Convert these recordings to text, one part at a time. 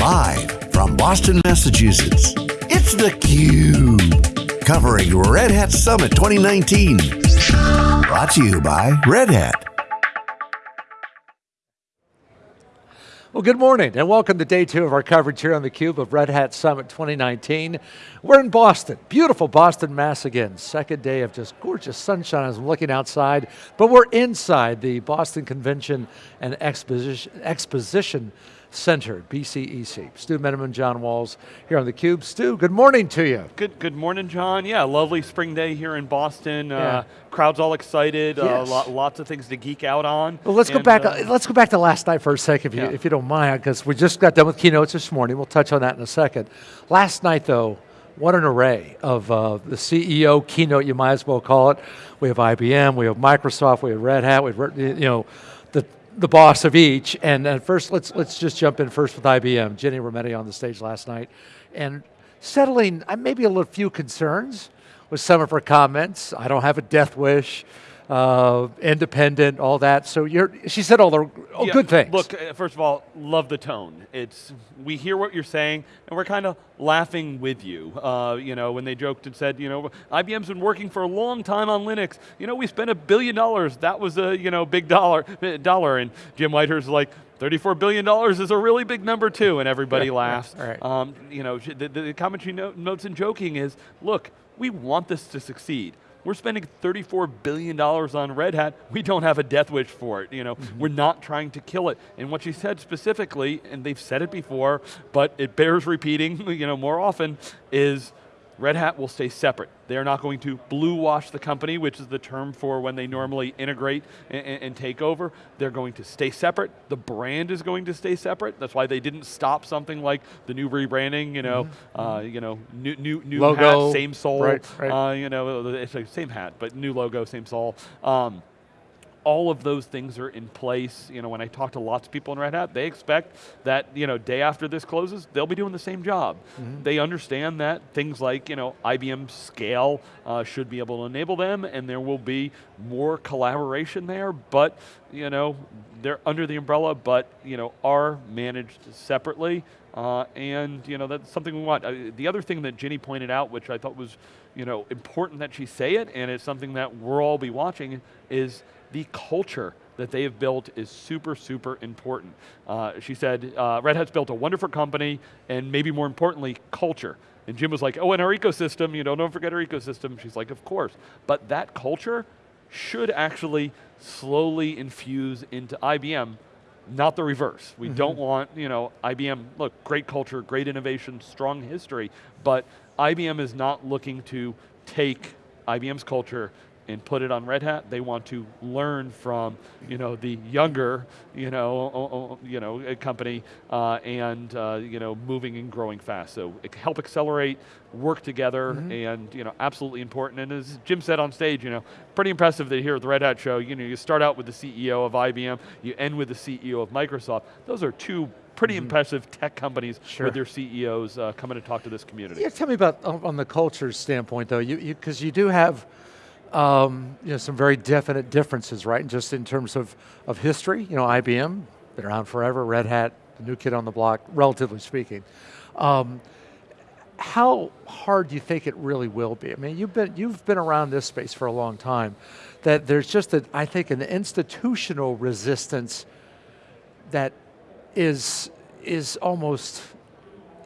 Live from Boston, Massachusetts, it's theCUBE. Covering Red Hat Summit 2019. Brought to you by Red Hat. Well, good morning and welcome to day two of our coverage here on theCUBE of Red Hat Summit 2019. We're in Boston, beautiful Boston, Mass again. Second day of just gorgeous sunshine as I'm looking outside, but we're inside the Boston Convention and Exposition, Exposition Center, BCEC. Stu Miniman, John Walls here on theCUBE. Stu, good morning to you. Good good morning, John. Yeah, lovely spring day here in Boston. Uh, Yeah. Uh, crowd's all excited, Yes. uh, lo lots of things to geek out on. Well, let's go back. uh, let's go back to last night for a second, if you, Yeah. if you don't mind, because we just got done with keynotes this morning. We'll touch on that in a second. Last night, though, what an array of uh, the CEO keynote. You might as well call it. We have IBM, we have Microsoft, we have Red Hat, we have you know the boss of each. And first, let's let's just jump in first with IBM. Ginni Rometty on the stage last night, and settling uh, maybe a little few concerns with some of her comments. I don't have a death wish. Uh, independent, all that. So you're, she said all the oh, yeah, good things. Look, uh, first of all, love the tone. It's we hear what you're saying, and we're kind of laughing with you. Uh, you know, when they joked and said, you know, IBM's been working for a long time on Linux. You know, we spent a billion dollars. That was a you know big dollar uh, dollar, and Jim Whitehurst like. $34 billion is a really big number too, and everybody Yeah, laughs. right. Um, you know, the, the comment she notes and joking is, look, we want this to succeed. We're spending $34 billion on Red Hat. We don't have a death wish for it. You know, Mm-hmm. we're not trying to kill it. And what she said specifically, and they've said it before, but it bears repeating, you know, more often, is Red Hat will stay separate. They are not going to blue wash the company, which is the term for when they normally integrate and, and- take over. They're going to stay separate. The brand is going to stay separate. That's why they didn't stop something like the new rebranding. You know, uh, you know, new new new. Logo, hat, same soul. right, right. Uh, you know, it's like same hat, but new logo, same soul. Um, all of those things are in place. You know, when I talk to lots of people in Red Hat, they expect that, you know, day after this closes, they'll be doing the same job. They understand that things like, you know, IBM scale uh, should be able to enable them and there will be more collaboration there, but, you know, they're under the umbrella, but, you know, are managed separately. Uh, and you know that's something we want. Uh, the other thing that Ginni pointed out, which I thought was you know important that she say it, and it's something that we'll all be watching, is the culture that they have built is super, super important. Uh, she said, uh, Red Hat's built a wonderful company, and maybe more importantly, culture. And Jim was like, oh, and our ecosystem, you know, don't forget our ecosystem. She's like, of course. But that culture should actually slowly infuse into IBM not the reverse. We don't want, you know, IBM, look, great culture, great innovation, strong history, but IBM is not looking to take IBM's culture and put it on Red Hat. They want to learn from, you know, the younger, you know, you know, uh, company uh, and, uh, you know, moving and growing fast. So help accelerate, work together, and, you know, absolutely important. And as Jim said on stage, you know, pretty impressive that here at the Red Hat show, you know, you start out with the CEO of IBM, you end with the CEO of Microsoft. Those are two pretty impressive tech companies Sure. with their CEOs uh, coming to talk to this community. Yeah, tell me about on the culture standpoint, though, you because you, do have um, you know some very definite differences, right? And just in terms of of history, you know, IBM been around forever, Red Hat, the new kid on the block, relatively speaking. Um, how hard do you think it really will be? I mean, you've been you've been around this space for a long time. That there's just a, I think, an institutional resistance that is is almost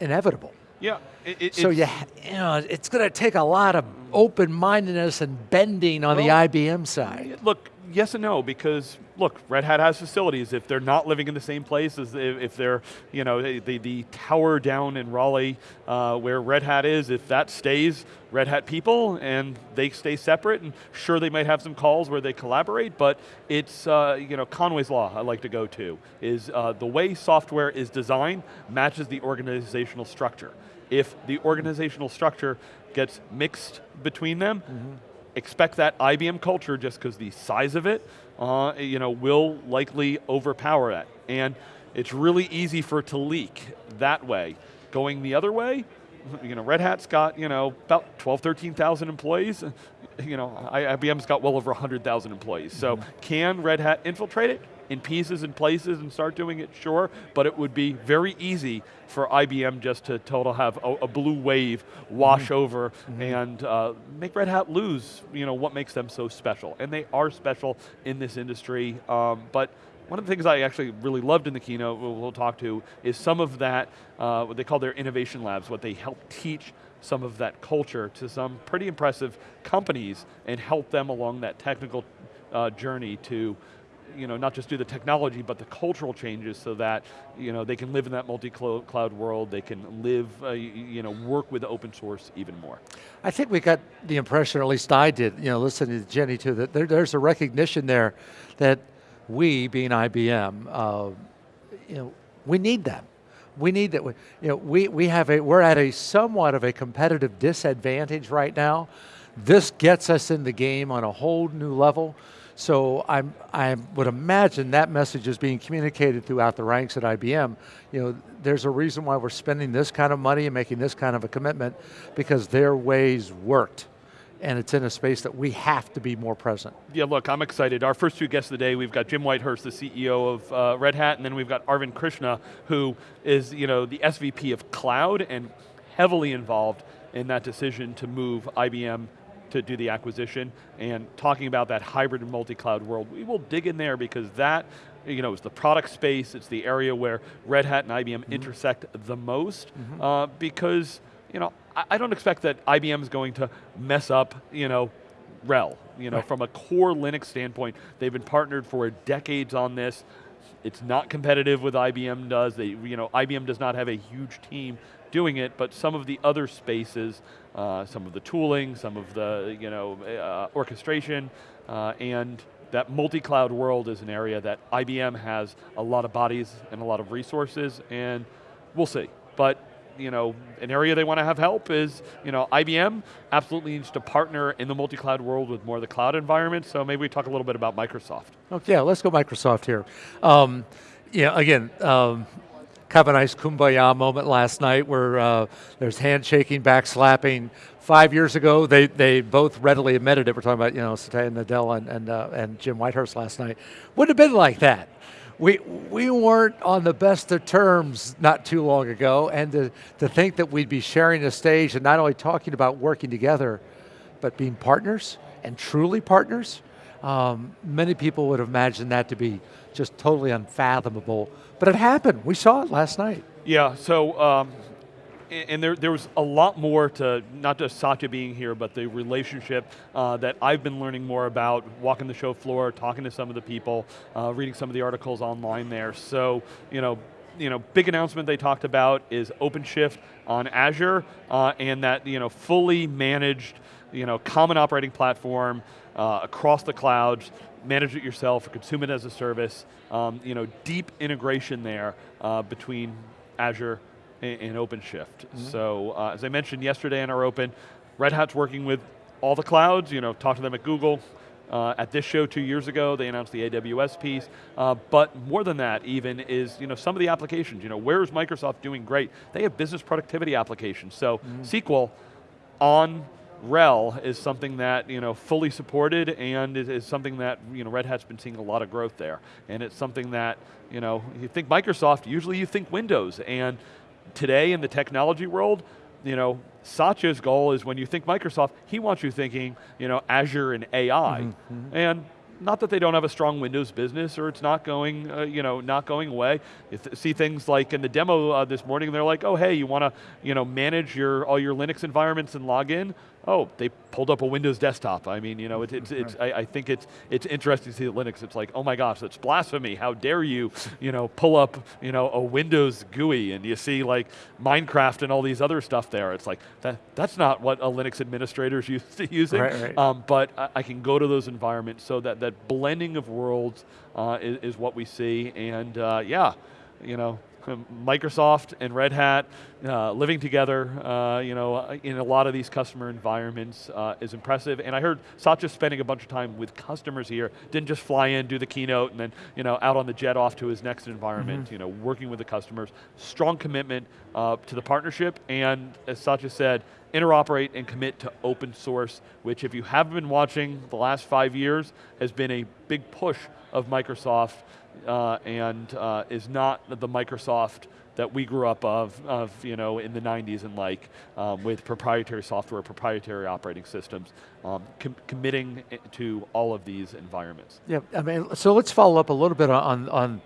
inevitable. Yeah. It, it, So you, you know, it's going to take a lot of open-mindedness and bending on Well, the IBM side. Look, yes and no, because look, Red Hat has facilities. If they're not living in the same place as if, they're, you know, the, the, tower down in Raleigh uh, where Red Hat is, if that stays Red Hat people and they stay separate, and sure they might have some calls where they collaborate, but it's, uh, you know, Conway's Law I like to go to, is uh, the way software is designed matches the organizational structure. If the organizational structure gets mixed between them, expect that IBM culture just because the size of it, uh, you know, will likely overpower that. And it's really easy for it to leak that way. Going the other way, you know, Red Hat's got, you know, about 12, 13,000 employees. You know, IBM's got well over 100,000 employees. So can Red Hat infiltrate it? In pieces and places and start doing it, sure, but it would be very easy for IBM just to total have a, a blue wave wash mm -hmm. over mm -hmm. and uh, make Red Hat lose you know, what makes them so special. And they are special in this industry, um, but one of the things I actually really loved in the keynote, we'll, we'll talk to, is some of that, uh, what they call their innovation labs, what they help teach some of that culture to some pretty impressive companies and help them along that technical uh, journey to you know, not just do the technology, but the cultural changes so that you know, they can live in that multi-cloud world, they can live, uh, you know, work with open source even more. I think we got the impression, or at least I did, you know, listening to Ginni too, that there, there's a recognition there that we, being IBM, uh, you know, we need them. We need that, you know, we, we have a, we're at a somewhat of a competitive disadvantage right now. This gets us in the game on a whole new level. So I'm, I would imagine that message is being communicated throughout the ranks at IBM. You know, there's a reason why we're spending this kind of money and making this kind of a commitment because their ways worked and it's in a space that we have to be more present. Yeah, look, I'm excited. Our first two guests of the day, we've got Jim Whitehurst, the CEO of uh, Red Hat, and then we've got Arvind Krishna, who is you know, the SVP of Cloud and heavily involved in that decision to move IBM to do the acquisition and talking about that hybrid and multi-cloud world. We will dig in there because that you know, is the product space, it's the area where Red Hat and IBM mm -hmm. intersect the most mm -hmm. uh, because you know, I, I don't expect that IBM is going to mess up, you know, RHEL. You know, right. from a core Linux standpoint, they've been partnered for decades on this. It's not competitive with IBM does. They, you know, IBM does not have a huge team doing it, but some of the other spaces, uh, some of the tooling, some of the, you know, uh, orchestration, uh, and that multi-cloud world is an area that IBM has a lot of bodies and a lot of resources, and we'll see. But you know, an area they want to have help is, you know, IBM absolutely needs to partner in the multi-cloud world with more of the cloud environment, so maybe we talk a little bit about Microsoft. Okay, yeah, let's go Microsoft here. Um, yeah, again, um, of a nice kumbaya moment last night where uh, there's handshaking, backslapping. Five years ago, they, they both readily admitted it. We're talking about, you know, Satya Nadella and, and, uh, and Jim Whitehurst last night. Wouldn't have been like that we, we weren't on the best of terms not too long ago, and to, to think that we'd be sharing a stage and not only talking about working together, but being partners, and truly partners, um, many people would have imagined that to be just totally unfathomable, but it happened. We saw it last night. Yeah, so um, and there, there was a lot more to not just Satya being here, but the relationship uh, that I've been learning more about, walking the show floor, talking to some of the people, uh, reading some of the articles online there. So, you know, you know, big announcement they talked about is OpenShift on Azure, uh, and that you know, fully managed, you know, common operating platform uh, across the clouds, manage it yourself, or consume it as a service. Um, you know, deep integration there uh, between Azure and, in OpenShift. Mm -hmm. So uh, as I mentioned yesterday in our Open, Red Hat's working with all the clouds, you know, talk to them at Google, uh, at this show two years ago, they announced the AWS piece, uh, but more than that even is you know, some of the applications. You know, where is Microsoft doing great? They have business productivity applications. So mm. SQL on RHEL is something that you know fully supported and is, is, something that you know Red Hat's been seeing a lot of growth there, and it's something that you know you think Microsoft, usually you think Windows, and today in the technology world, you know, Satya's goal is when you think Microsoft, he wants you thinking, you know, Azure and AI. Mm -hmm. And not that they don't have a strong Windows business or it's not going, uh, you know, not going away. You th see things like in the demo uh, this morning, they're like, oh, hey, you want to, you know, manage your all your Linux environments and log in? Oh, they pulled up a Windows desktop. I mean, you know, it, it's, it's, I, I, think it's, it's interesting to see that Linux, it's like, oh my gosh, that's blasphemy. How dare you, you know, pull up, you know, a Windows GUI and you see like Minecraft and all these other stuff there. It's like, that, that's not what a Linux administrator is used to using. Right, right. Um, but I, I, can go to those environments so that that blending of worlds uh, is, is, what we see. And uh, yeah, you know, Microsoft and Red Hat uh, living together, uh, you know, in a lot of these customer environments uh, is impressive. And I heard Satya spending a bunch of time with customers here. Didn't just fly in, do the keynote, and then you know out on the jet off to his next environment. Mm -hmm. You know, working with the customers, strong commitment uh, to the partnership, and as Satya said, interoperate and commit to open source, which if you haven't been watching the last five years, has been a big push of Microsoft uh, and uh, is not the Microsoft that we grew up of, of you know, in the 90s and like, um, with proprietary software, proprietary operating systems, um, com committing to all of these environments. Yeah, I mean, so let's follow up a little bit on, on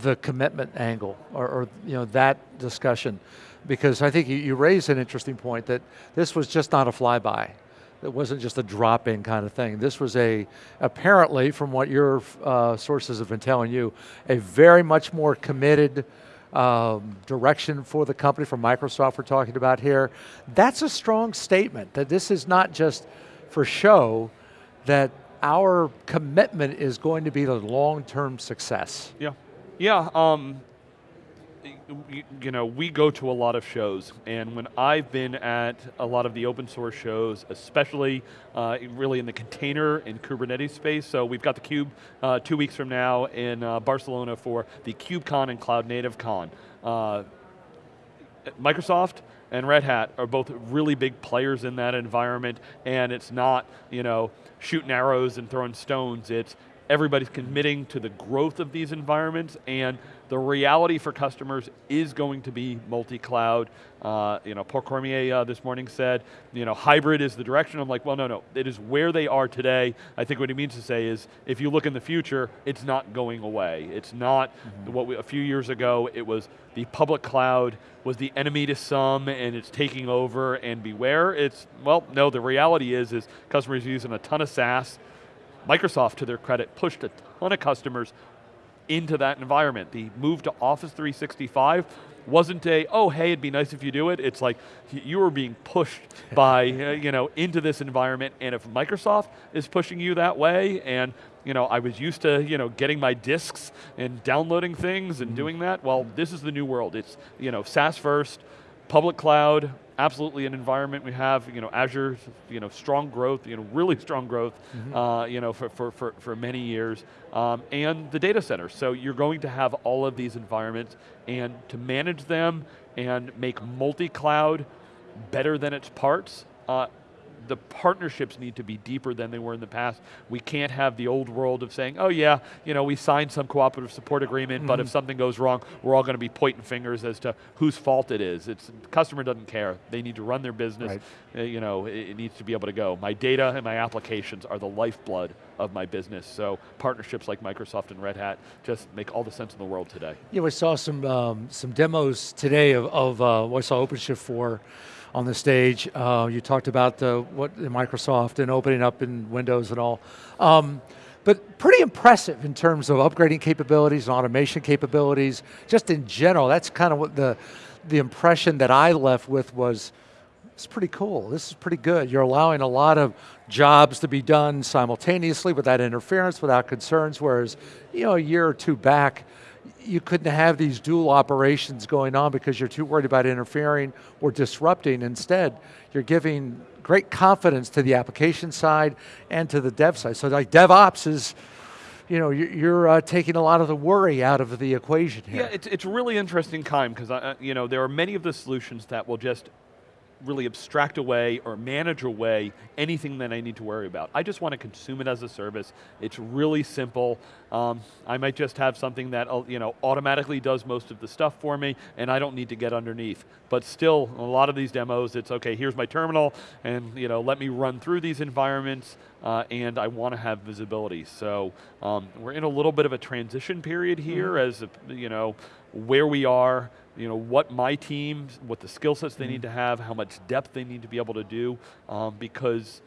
the commitment angle, or, or you know, that discussion, because I think you, you raised an interesting point that this was just not a flyby. It wasn't just a drop-in kind of thing. This was a, apparently, from what your uh, sources have been telling you, a very much more committed um, direction for the company from Microsoft we're talking about here. That's a strong statement, that this is not just for show, that our commitment is going to be the long-term success. Yeah, yeah. Um, you know, we go to a lot of shows, and when I've been at a lot of the open source shows, especially uh, really in the container and Kubernetes space, so we've got the Cube uh, two weeks from now in uh, Barcelona for the KubeCon and Cloud Native Con. Uh, Microsoft and Red Hat are both really big players in that environment, and it's not, you know, shooting arrows and throwing stones, it's everybody's committing to the growth of these environments and the reality for customers is going to be multi-cloud. Uh, you know, Paul Cormier uh, this morning said, you know, hybrid is the direction. I'm like, well, no, no, it is where they are today. I think what he means to say is, if you look in the future, it's not going away. It's not mm -hmm. what we, a few years ago, it was the public cloud was the enemy to some and it's taking over and beware. It's, well, no, the reality is, is customers using a ton of SaaS, Microsoft, to their credit, pushed a ton of customers into that environment. The move to Office 365 wasn't a, oh, hey, it'd be nice if you do it. It's like, you were being pushed by, uh, you know, into this environment, and if Microsoft is pushing you that way, and you know, I was used to, you know, getting my disks and downloading things and mm -hmm. doing that, well, this is the new world. It's, you know, SaaS first, public cloud, absolutely an environment we have, you know, Azure, you know, strong growth, you know, really strong growth, mm -hmm. uh, you know, for, for, for, for many years, um, and the data center. So you're going to have all of these environments, and to manage them and make multi-cloud better than its parts, uh, the partnerships need to be deeper than they were in the past. We can't have the old world of saying, oh yeah, you know, we signed some cooperative support agreement, mm -hmm. but if mm-hmm. something goes wrong, we're all going to be pointing fingers as to whose fault it is. It's, the customer doesn't care. They need to run their business. Right. Uh, you know, it, it, needs to be able to go. My data and my applications are the lifeblood of my business. So partnerships like Microsoft and Red Hat just make all the sense in the world today. Yeah, we saw some, um, some demos today of, of uh, I saw OpenShift for on the stage. Uh, you talked about the, what Microsoft and opening up in Windows and all. Um, but pretty impressive in terms of upgrading capabilities and automation capabilities, just in general. That's kind of what the, the impression that I left with was, it's pretty cool, this is pretty good. You're allowing a lot of jobs to be done simultaneously without interference, without concerns, whereas you know, a year or two back, you couldn't have these dual operations going on because you're too worried about interfering or disrupting. Instead, you're giving great confidence to the application side and to the dev side. So like DevOps is, you know, you're uh, taking a lot of the worry out of the equation here. Yeah, it's, it's really interesting time because, uh, you know, there are many of the solutions that will just really abstract away or manage away anything that I need to worry about. I just want to consume it as a service. It's really simple. Um, I might just have something that uh, you know automatically does most of the stuff for me and I don't need to get underneath. But still, a lot of these demos, it's okay, here's my terminal and you know, let me run through these environments uh, and I want to have visibility. So um, we're in a little bit of a transition period here mm -hmm. as, you know, where we are, you know, what my team, what the skill sets they mm -hmm. need to have, how much depth they need to be able to do, um, because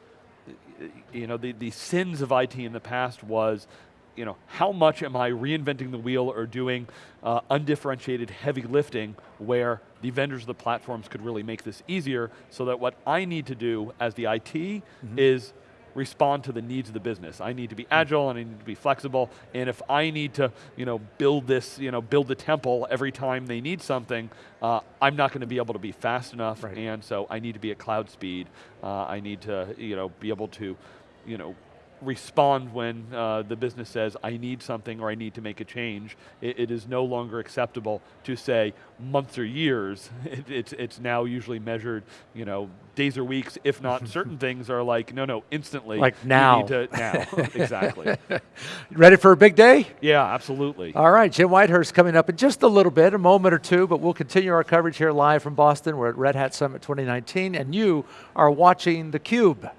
you know, the, the sins of IT in the past was, you know, how much am I reinventing the wheel or doing uh, undifferentiated heavy lifting where the vendors of the platforms could really make this easier so that what I need to do as the IT mm -hmm. is respond to the needs of the business. I need to be hmm. agile and I need to be flexible, and if I need to you know, build this, you know, build the temple every time they need something, uh, I'm not going to be able to be fast enough, right. and so I need to be at cloud speed. Uh, I need to you know, be able to you know, respond when uh, the business says, I need something or I need to make a change. It, it is no longer acceptable to say months or years. It, it's, it's now usually measured, you know, days or weeks, if not certain things are like, no, no, instantly. Like now. to- now, exactly. Ready for a big day? Yeah, absolutely. All right, Jim Whitehurst coming up in just a little bit, a moment or two, but we'll continue our coverage here live from Boston. We're at Red Hat Summit 2019, and you are watching theCUBE.